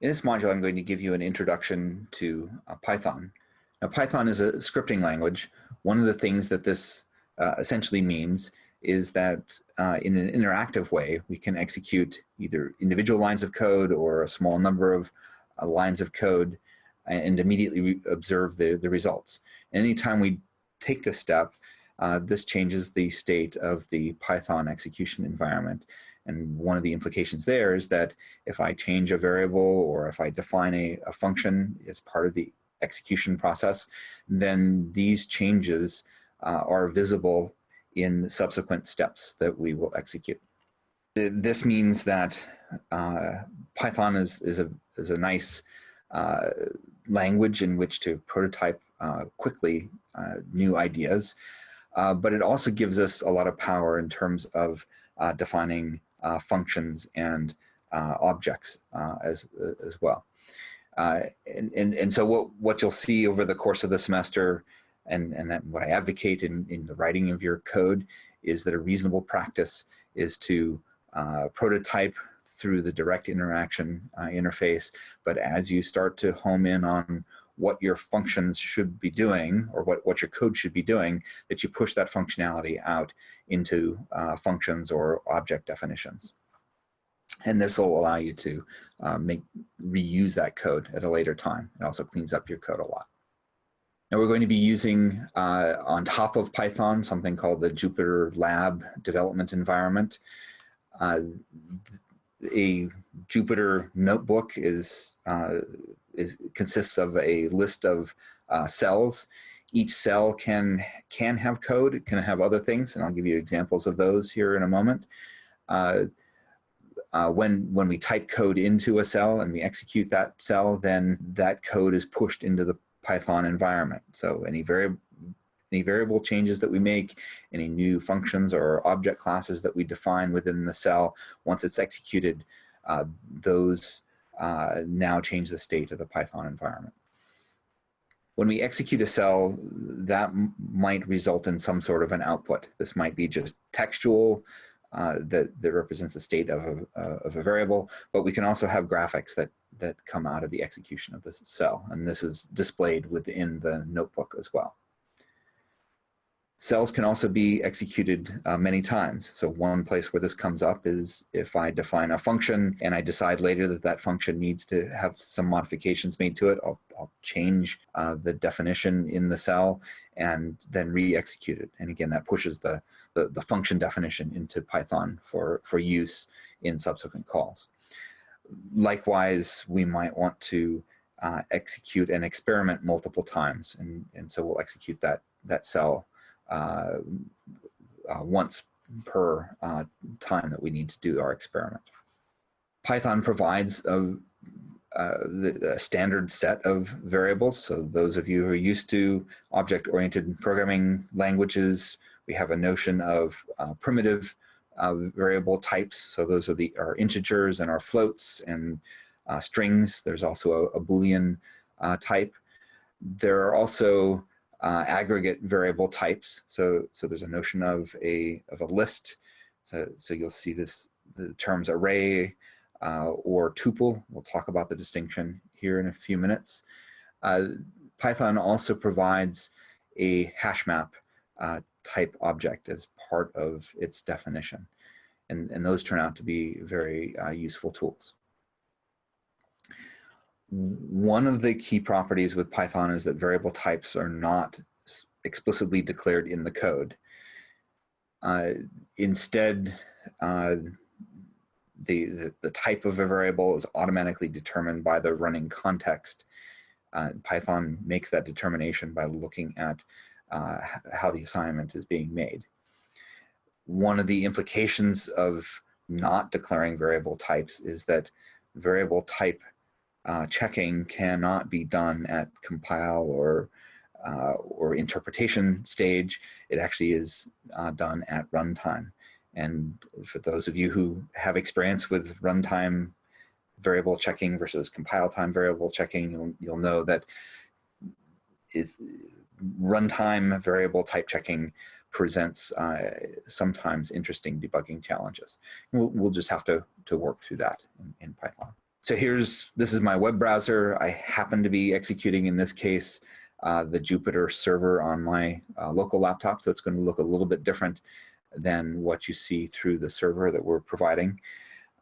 In this module, I'm going to give you an introduction to uh, Python. Now, Python is a scripting language. One of the things that this uh, essentially means is that uh, in an interactive way, we can execute either individual lines of code or a small number of uh, lines of code and immediately observe the, the results. And anytime we take this step, uh, this changes the state of the Python execution environment. And one of the implications there is that if I change a variable or if I define a, a function as part of the execution process, then these changes uh, are visible in subsequent steps that we will execute. This means that uh, Python is, is, a, is a nice uh, language in which to prototype uh, quickly uh, new ideas, uh, but it also gives us a lot of power in terms of defining functions and objects as, as well. and, and, and so what, what you'll see over the course of the semester and, and what I advocate in, in the writing of your code is that a reasonable practice is to uh, prototype through the direct interaction uh, interface. But as you start to home in on what your functions should be doing or what, what your code should be doing, that you push that functionality out into uh, functions or object definitions. And this will allow you to uh, make reuse that code at a later time. It also cleans up your code a lot. Now we're going to be using uh, on top of Python something called the Jupyter Lab development environment. Uh, a Jupyter notebook is, uh, is consists of a list of uh, cells. Each cell can, can have code, it can have other things, and I'll give you examples of those here in a moment. Uh, uh, when, when we type code into a cell and we execute that cell, then that code is pushed into the Python environment. So any variable any variable changes that we make, any new functions or object classes that we define within the cell, once it's executed, uh, those uh, now change the state of the Python environment. When we execute a cell, that might result in some sort of an output. This might be just textual, uh, that, that represents the state of a, uh, of a variable, but we can also have graphics that, that come out of the execution of the cell. And this is displayed within the notebook as well. Cells can also be executed uh, many times. So one place where this comes up is if I define a function and I decide later that that function needs to have some modifications made to it, I'll, I'll change uh, the definition in the cell and then re-execute it. And again, that pushes the, the, the function definition into Python for, for use in subsequent calls. Likewise, we might want to uh, execute an experiment multiple times. And, and so we'll execute that, that cell once per uh, time that we need to do our experiment. Python provides a, a, standard set of variables. So those of you who are used to object-oriented programming languages, we have a notion of uh, primitive uh, variable types. So those are the our integers and our floats and uh, strings. There's also a, a Boolean type. There are also uh, aggregate variable types. So, so there's a notion of a, of a list. So, so you'll see this, the terms array uh, or tuple. We'll talk about the distinction here in a few minutes. Uh, Python also provides a hash map uh, type object as part of its definition. And, and those turn out to be very uh, useful tools one of the key properties with Python is that variable types are not explicitly declared in the code. Uh, instead, uh, the, the, the, type of a variable is automatically determined by the running context. Uh, Python makes that determination by looking at uh, how the assignment is being made. One of the implications of not declaring variable types is that variable type uh, checking cannot be done at compile or uh, or interpretation stage. It actually is uh, done at runtime. And for those of you who have experience with runtime variable checking versus compile time variable checking, you'll, you'll know that runtime variable type checking presents uh, sometimes interesting debugging challenges. We'll, we'll, just have to, to work through that in, in Python. So here's, this is my web browser. I happen to be executing in this case uh, the Jupyter server on my uh, local laptop. So it's going to look a little bit different than what you see through the server that we're providing.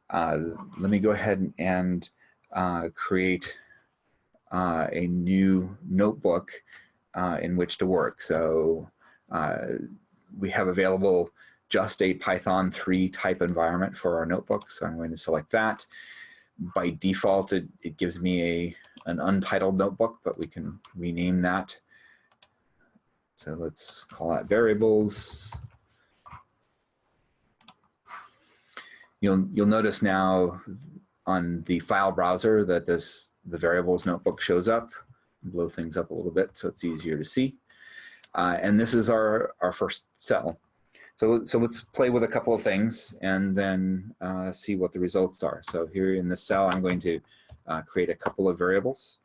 Uh, let me go ahead and uh, create uh, a new notebook uh, in which to work. So we have available just a Python 3 type environment for our notebook. So I'm going to select that. By default, it, it gives me a, an untitled notebook, but we can rename that. So let's call that variables. You'll, you'll notice now on the file browser that this the variables notebook shows up. Blow things up a little bit so it's easier to see. Uh, and this is our, our first cell. So, so let's play with a couple of things and then uh, see what the results are. So here in this cell, I'm going to uh, create a couple of variables.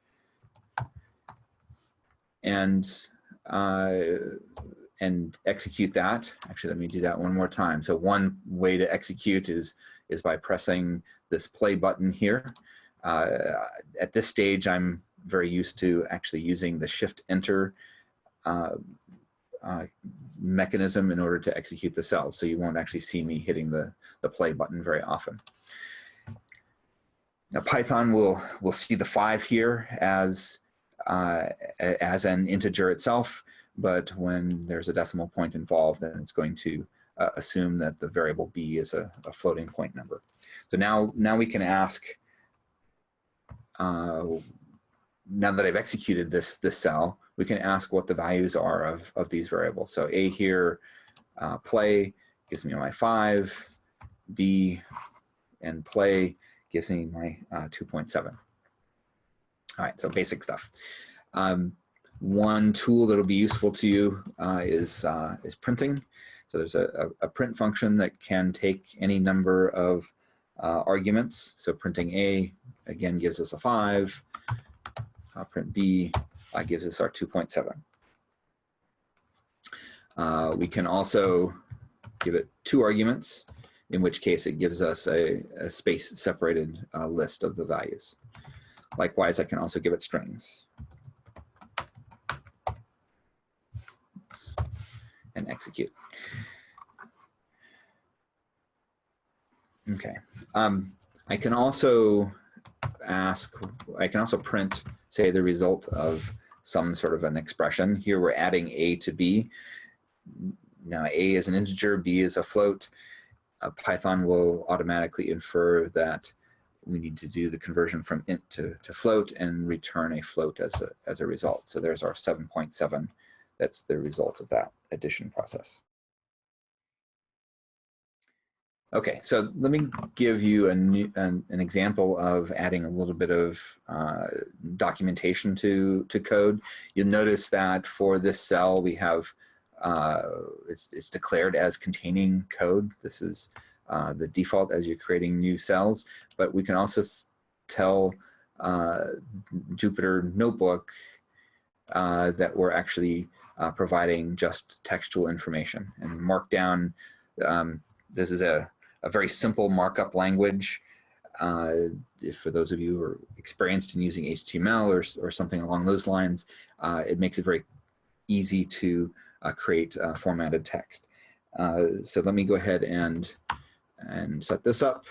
And, uh, and execute that. Actually, let me do that one more time. So one way to execute is, is by pressing this play button here. Uh, at this stage, I'm very used to actually using the shift enter uh, uh, mechanism in order to execute the cells. So you won't actually see me hitting the, the play button very often. Now Python will, will see the five here as, uh, as an integer itself, but when there's a decimal point involved, then it's going to uh, assume that the variable b is a, a, floating point number. So now, now we can ask, uh, now that I've executed this, this cell, we can ask what the values are of, of these variables. So A here, uh, play gives me my five, B and play gives me my uh, 2.7. All right, so basic stuff. Um, one tool that'll be useful to you uh, is, uh, is printing. So there's a, a, print function that can take any number of uh, arguments. So printing A, again, gives us a five. Uh, print B uh, gives us our 2.7. Uh, we can also give it two arguments, in which case it gives us a, a space separated uh, list of the values. Likewise, I can also give it strings. And execute. Okay. Um, I can also ask, I can also print, say, the result of some sort of an expression. Here we're adding a to b. Now a is an integer, b is a float. Uh, Python will automatically infer that we need to do the conversion from int to, to float and return a float as a, as a result. So there's our 7.7. That's the result of that addition process. Okay, so let me give you a new, an, an, example of adding a little bit of uh, documentation to, to code. You'll notice that for this cell we have, uh, it's, it's declared as containing code. This is uh, the default as you're creating new cells, but we can also tell uh, Jupyter Notebook uh, that we're actually uh, providing just textual information and Markdown. Um, this is a a very simple markup language. Uh, for those of you who are experienced in using HTML or, or something along those lines, uh, it makes it very easy to uh, create formatted text. Uh, so let me go ahead and, and set this up.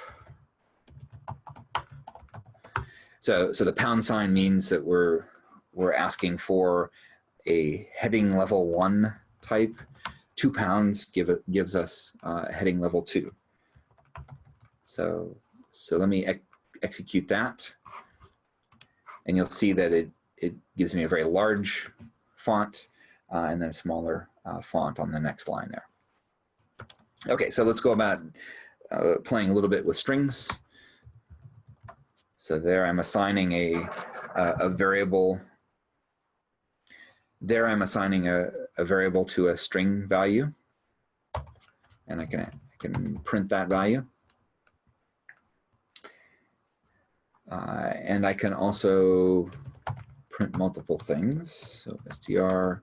So, so the pound sign means that we're, we're asking for a heading level one type. Two pounds give it, gives us uh, heading level two. So, so let me ex execute that. And you'll see that it, it gives me a very large font uh, and then a smaller uh, font on the next line there. Okay, so let's go about uh, playing a little bit with strings. So there I'm assigning a, a variable. There I'm assigning a, a variable to a string value. And I can, I can print that value. Uh, and I can also print multiple things. So str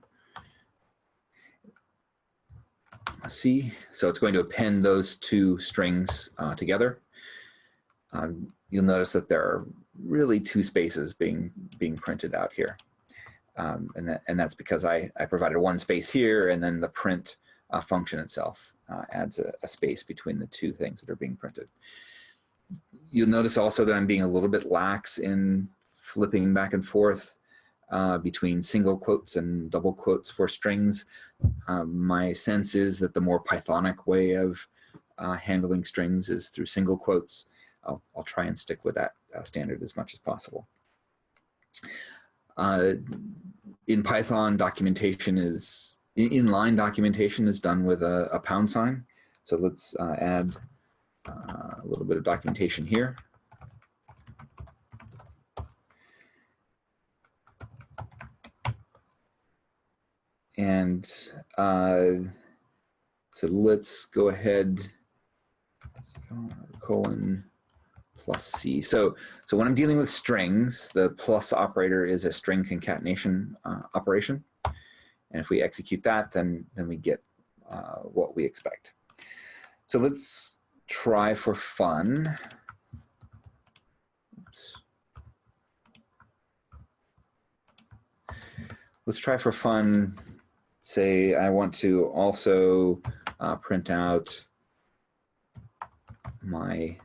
C. So it's going to append those two strings uh, together. um, you'll notice that there are really two spaces being being printed out here. Um, and, that, and that's because I, I provided one space here and then the print uh, function itself uh, adds a, a, space between the two things that are being printed. You'll notice also that I'm being a little bit lax in flipping back and forth uh, between single quotes and double quotes for strings. Um, my sense is that the more Pythonic way of uh, handling strings is through single quotes. I'll, I'll try and stick with that uh, standard as much as possible. Uh, in Python, documentation is, in inline documentation is done with a, a pound sign. So let's uh, add uh, a little bit of documentation here. And uh, so let's go ahead, colon, plus C. So, so when I'm dealing with strings, the plus operator is a string concatenation uh, operation. And if we execute that, then, then we get uh, what we expect. So let's try for fun. Oops. Let's try for fun, say I want to also uh, print out my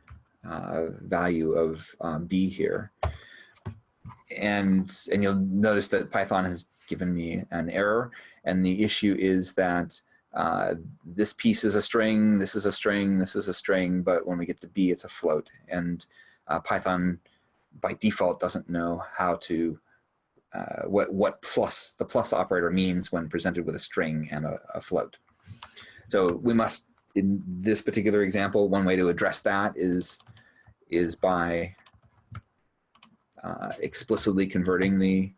uh, value of um, b here. And, and you'll notice that Python has given me an error. And the issue is that uh, this piece is a string, this is a string, this is a string, but when we get to b, it's a float. And uh, Python, by default, doesn't know how to, uh, what, what plus, the plus operator means when presented with a string and a, a float. So we must in this particular example, one way to address that is, is by uh, explicitly converting the,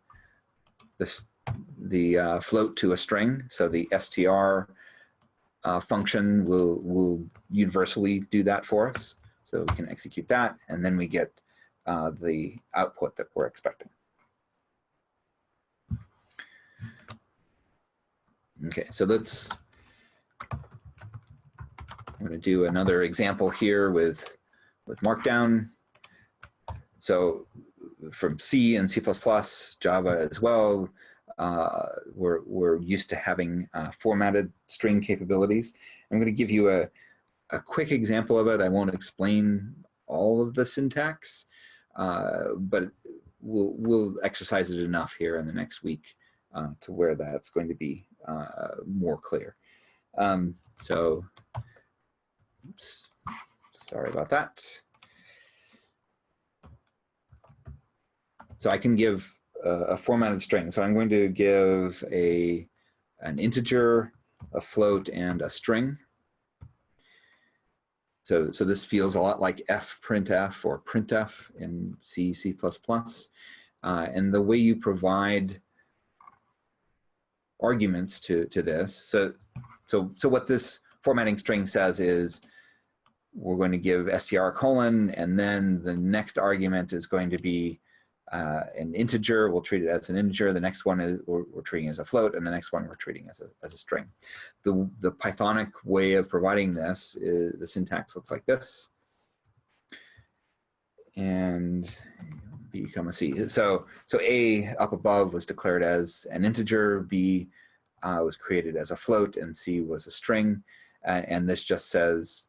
the, the uh, float to a string. So the str uh, function will, will universally do that for us. So we can execute that, and then we get uh, the output that we're expecting. Okay, so let's I'm going to do another example here with, with Markdown. So from C and C++, Java as well, uh, we're, we're used to having uh, formatted string capabilities. I'm going to give you a, a quick example of it. I won't explain all of the syntax, uh, but we'll, we'll exercise it enough here in the next week uh, to where that's going to be uh, more clear. Um, so Oops, sorry about that. So I can give a, formatted string. So I'm going to give a an integer, a float, and a string. So, so this feels a lot like fprintf or printf in C, C++. Uh, and the way you provide arguments to, to this, so, so, so what this formatting string says is we're going to give str colon, and then the next argument is going to be uh, an integer. We'll treat it as an integer. The next one is we're, we're, treating as a float, and the next one we're treating as a, as a string. The, the Pythonic way of providing this is the syntax looks like this. And B comma C. So, so A up above was declared as an integer, B uh, was created as a float, and C was a string. Uh, and this just says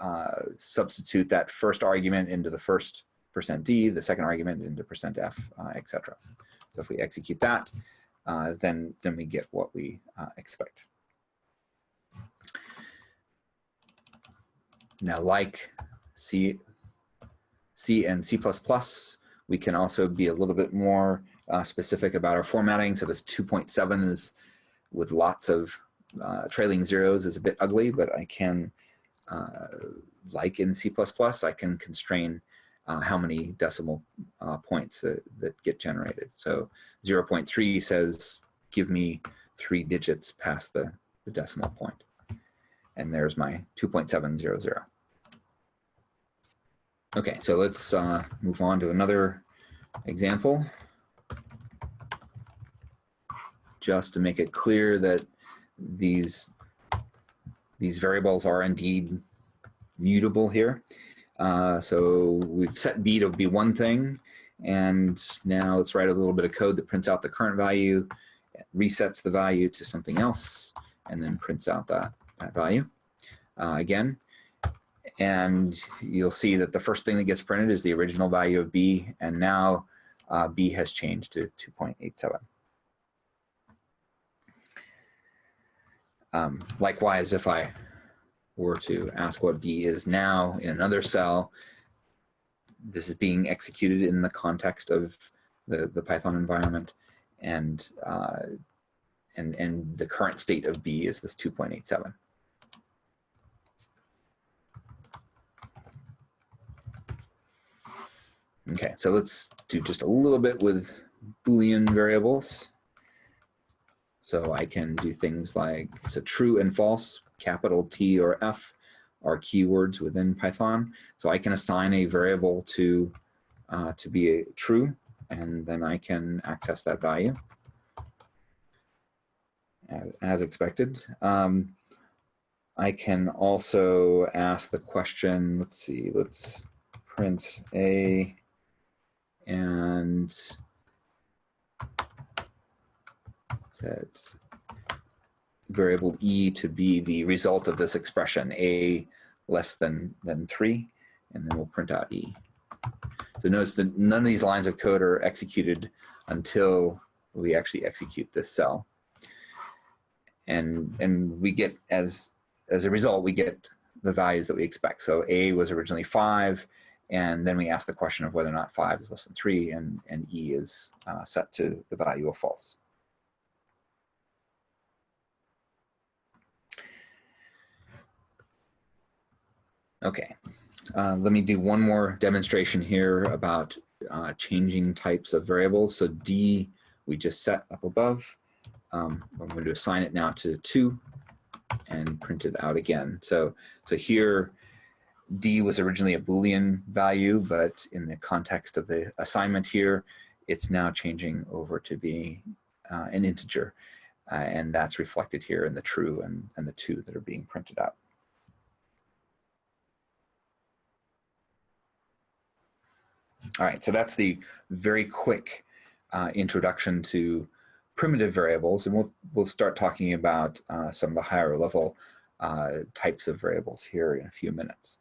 uh, substitute that first argument into the first percent %d, the second argument into percent %f, uh, etc. So if we execute that, uh, then, then we get what we uh, expect. Now, like C, C and C++, we can also be a little bit more uh, specific about our formatting. So this 2.7 is with lots of uh, trailing zeros is a bit ugly, but I can uh, like in C++, I can constrain uh, how many decimal uh, points that, that get generated. So 0.3 says, give me three digits past the, the decimal point. And there's my 2.700. Okay, so let's uh, move on to another example. Just to make it clear that these these variables are indeed mutable here. Uh, so we've set b to be one thing, and now let's write a little bit of code that prints out the current value, resets the value to something else, and then prints out that, that value uh, again. And you'll see that the first thing that gets printed is the original value of b, and now uh, b has changed to 2.87. Um, likewise, if I were to ask what B is now in another cell, this is being executed in the context of the, the Python environment. And, uh, and, and the current state of B is this 2.87. Okay, so let's do just a little bit with Boolean variables. So I can do things like, so true and false, capital T or F are keywords within Python. So I can assign a variable to, uh, to be a true, and then I can access that value as, as expected. Um, I can also ask the question, let's see, let's print a and set variable e to be the result of this expression, a less than, than 3, and then we'll print out e. So notice that none of these lines of code are executed until we actually execute this cell. And, and we get, as, as a result, we get the values that we expect. So a was originally 5, and then we ask the question of whether or not 5 is less than 3, and, and e is uh, set to the value of false. Okay, uh, let me do one more demonstration here about uh, changing types of variables. So D, we just set up above. Um, I'm going to assign it now to 2 and print it out again. So, so here, D was originally a Boolean value, but in the context of the assignment here, it's now changing over to be uh, an integer. Uh, and that's reflected here in the true and, and the 2 that are being printed out. All right, so that's the very quick uh, introduction to primitive variables, and we'll, we'll start talking about uh, some of the higher level uh, types of variables here in a few minutes.